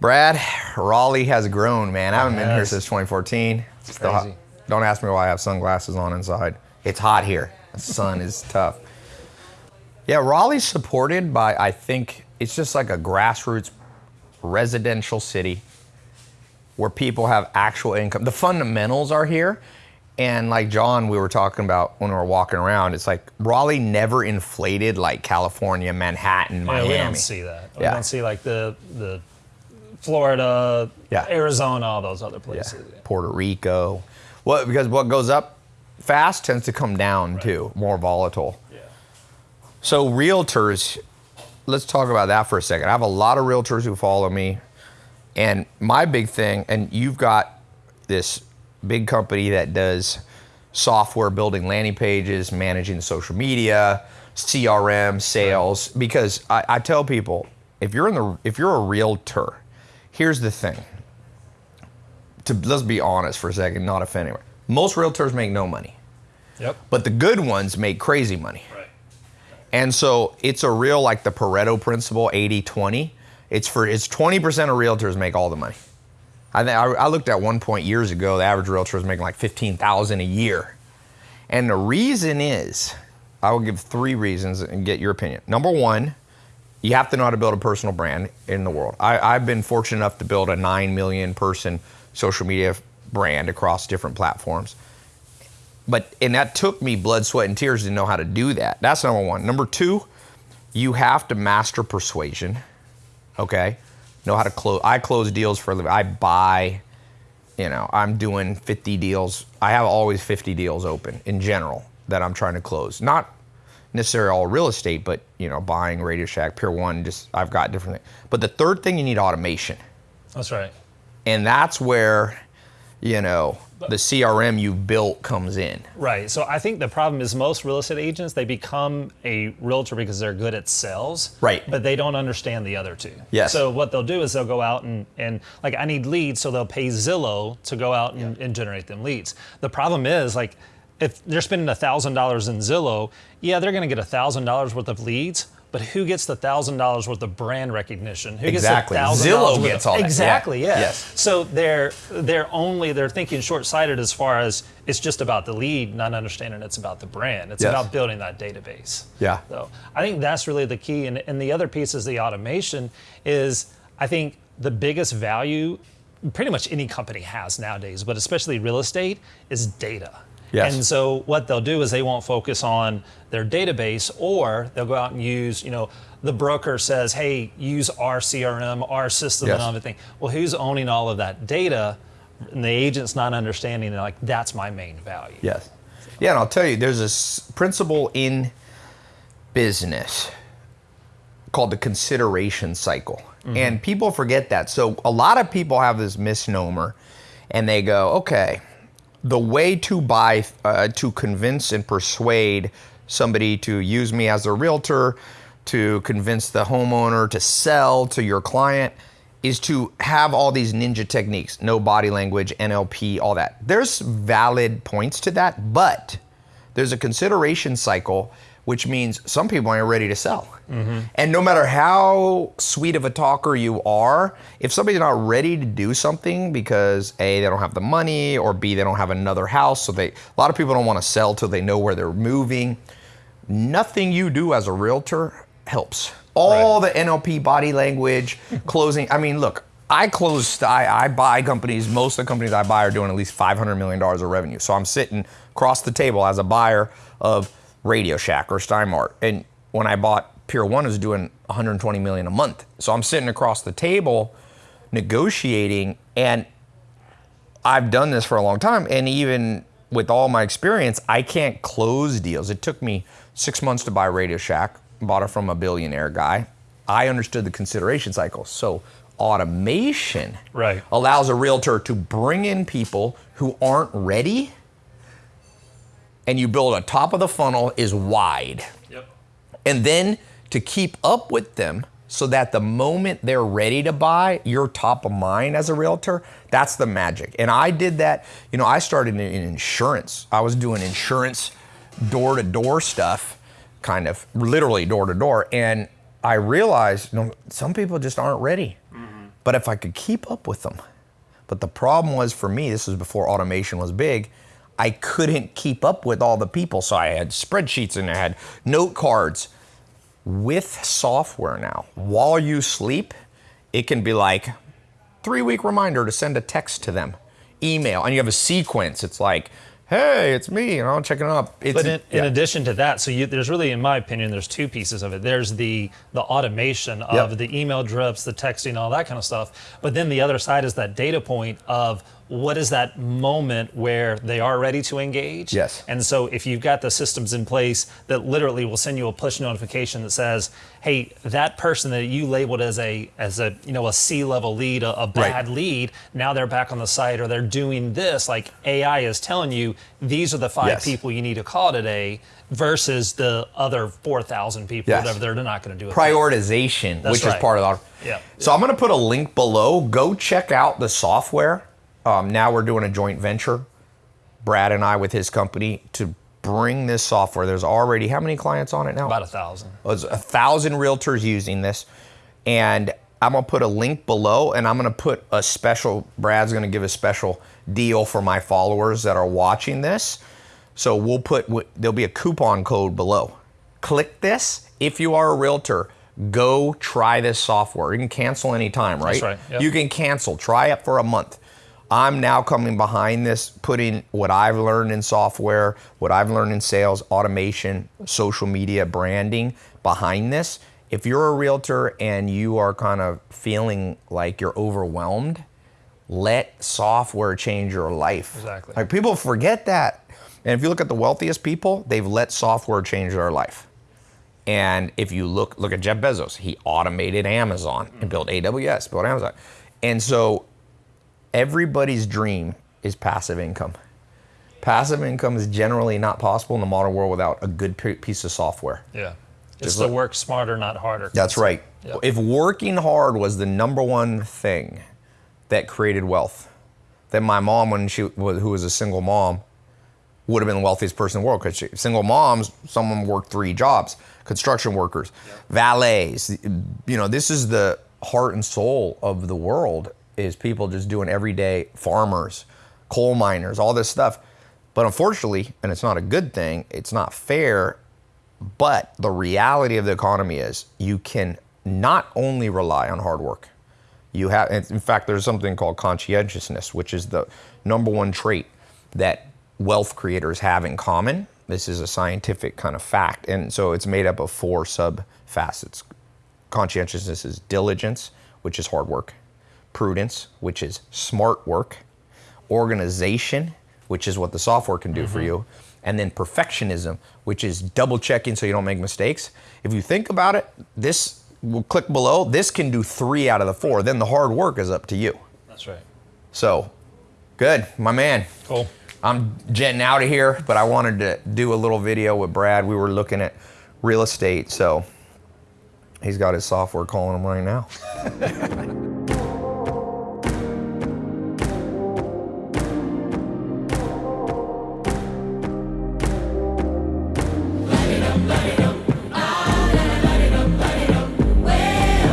Brad, Raleigh has grown, man. I haven't been here since 2014. Still hot. Don't ask me why I have sunglasses on inside. It's hot here. The sun is tough. Yeah, Raleigh's supported by, I think, it's just like a grassroots residential city where people have actual income. The fundamentals are here. And like John, we were talking about when we were walking around, it's like Raleigh never inflated like California, Manhattan, Miami. Yeah, we don't see that. We Yeah. don't see like the the Florida, Yeah. Arizona, all those other Yeah. places. Puerto Rico. What because what goes up fast tends to come down too, more volatile. Yeah. So realtors, let's talk about that for a second. I have a lot of realtors who follow me, and my big thing, and you've got this big company that does software building landing pages, managing social media, CRM, sales. Because I, I tell people, if you're in the if you're a realtor, here's the thing. To let's be honest for a second, not offend anyone. Most realtors make no money, Yep. but the good ones make crazy money. Right. And so it's a real like the Pareto principle, 80-20. It's for it's 20% of realtors make all the money. I think I, I looked at one point years ago, the average realtor was making like 15,000 a year. And the reason is, I will give three reasons and get your opinion. Number one, you have to know how to build a personal brand in the world. I, I've been fortunate enough to build a 9 million person social media brand across different platforms. But, and that took me blood, sweat, and tears to know how to do that. That's number one. Number two, you have to master persuasion, okay? Know how to close. I close deals for a living. I buy, you know, I'm doing 50 deals. I have always 50 deals open in general that I'm trying to close. Not necessarily all real estate, but, you know, buying Radio Shack, Pier One, just, I've got different things. But the third thing, you need automation. That's right. And that's where, you know, the CRM you built comes in. Right. So I think the problem is most real estate agents they become a realtor because they're good at sales. Right. But they don't understand the other two. Yes. So what they'll do is they'll go out and, and like I need leads, so they'll pay Zillow to go out and, and generate them leads. The problem is like if they're spending thousand dollars in Zillow, yeah, they're gonna get thousand dollars worth of leads. But who gets the thousand dollars worth of brand recognition? Who Exactly. gets the $1,000 Zillow gets of, all that. Yeah. Exactly. Yeah. Yes. So they're they're only they're thinking short sighted as far as it's just about the lead, not understanding it's about the brand. It's Yes. about building that database. Yeah. So I think that's really the key. And, and the other piece is the automation is I think the biggest value pretty much any company has nowadays, but especially real estate, is data. Yes. And so what they'll do is they won't focus on their database or they'll go out and use, you know, the broker says, hey, use our CRM, our system Yes. and everything. Well, who's owning all of that data? And the agent's not understanding, they're like, that's my main value. Yes. Yeah, and I'll tell you, there's a principle in business called the consideration cycle. Mm-hmm. And people forget that. So a lot of people have this misnomer and they go, okay, the way to buy, uh, to convince and persuade somebody to use me as a realtor, to convince the homeowner to sell to your client, is to have all these ninja techniques no body language, NLP, all that. There's valid points to that, but there's a consideration cycle, which means some people aren't ready to sell. And no matter how sweet of a talker you are, if somebody's not ready to do something because A, they don't have the money, or B, they don't have another house, so they, a lot of people don't want to sell till they know where they're moving. Nothing you do as a realtor helps. All the NLP body language, closing. I mean, look, I close, I, I buy companies, most of the companies I buy are doing at least $500 million of revenue. So I'm sitting across the table as a buyer of Radio Shack or Steinmart. And when I bought Pier 1 it was doing 120 million a month. So I'm sitting across the table negotiating and I've done this for a long time, and even with all my experience, I can't close deals. It took me six months to buy Radio Shack, bought it from a billionaire guy. I understood the consideration cycle. So automation Right. allows a realtor to bring in people who aren't ready, and you build a top of the funnel is wide Yep. and then to keep up with them so that the moment they're ready to buy, you're top of mind as a realtor. That's the magic. And I did that, you know, I started in, in insurance. I was doing insurance door to door stuff, kind of literally door to door. And I realized, you know, some people just aren't ready. Mm-hmm. But if I could keep up with them, but the problem was for me, this was before automation was big. I couldn't keep up with all the people. So I had spreadsheets and I had note cards. With software now, while you sleep, it can be like three week reminder to send a text to them, email, and you have a sequence. It's like, hey, it's me, and I'm checking up. It's, But in, in addition to that, so you, there's really, in my opinion, there's two pieces of it. There's the the automation of Yep. the email drips, the texting, all that kind of stuff. But then the other side is that data point of what is that moment where they are ready to engage. Yes. And so if you've got the systems in place that literally will send you a push notification that says, "Hey, that person that you labeled as a as a you know a C level lead, a, a bad lead, now they're back on the site or they're doing this." Like AI is telling you these are the five Yes. people you need to call today versus the other four thousand people Yes. that are they're not going to do it. prioritization, which right. is part of our. Yeah. So I'm going to put a link below. Go check out the software. Um, now we're doing a joint venture, Brad and I with his company to bring this software. There's already how many clients on it now? About a thousand. There's a thousand realtors using this, and I'm gonna put a link below, and I'm gonna put a special. Brad's gonna give a special deal for my followers that are watching this. So we'll put there'll be a coupon code below. Click this if you are a realtor. Go try this software. You can cancel anytime, right? That's right, yep. You can cancel. Try it for a month. I'm now coming behind this, putting what I've learned in software, what I've learned in sales, automation, social media, branding behind this. If you're a realtor and you are kind of feeling like you're overwhelmed, let software change your life. Exactly. Like people forget that. And if you look at the wealthiest people, they've let software change their life. And if you look look at Jeff Bezos, he automated Amazon and built AWS, built Amazon. And so everybody's dream is passive income. Passive income is generally not possible in the modern world without a good piece of software. Yeah. It's Just to look- work smarter, not harder. That's right. Yep. If working hard was the number one thing that created wealth, then my mom, when she was, who was a single mom, would have been the wealthiest person in the world because single moms, someone worked three jobs, construction workers, valets. You know, this is the heart and soul of the world is people just doing everyday farmers, coal miners, all this stuff. But unfortunately, and it's not a good thing, it's not fair, but the reality of the economy is you can not only rely on hard work. You have, in fact, there's something called conscientiousness, which is the number one trait that wealth creators have in common. This is a scientific kind of fact. And so it's made up of four sub facets. Conscientiousness is diligence, which is hard work, prudence, which is smart work, organization, which is what the software can do for mm-hmm. you, and then perfectionism, which is double checking so you don't make mistakes. If you think about it, this will click below. This can do three out of the four. Then the hard work is up to you. That's right. So, good, my man. Cool. I'm jetting out of here, but I wanted to do a little video with Brad. We were looking at real estate, so he's got his software calling him right now.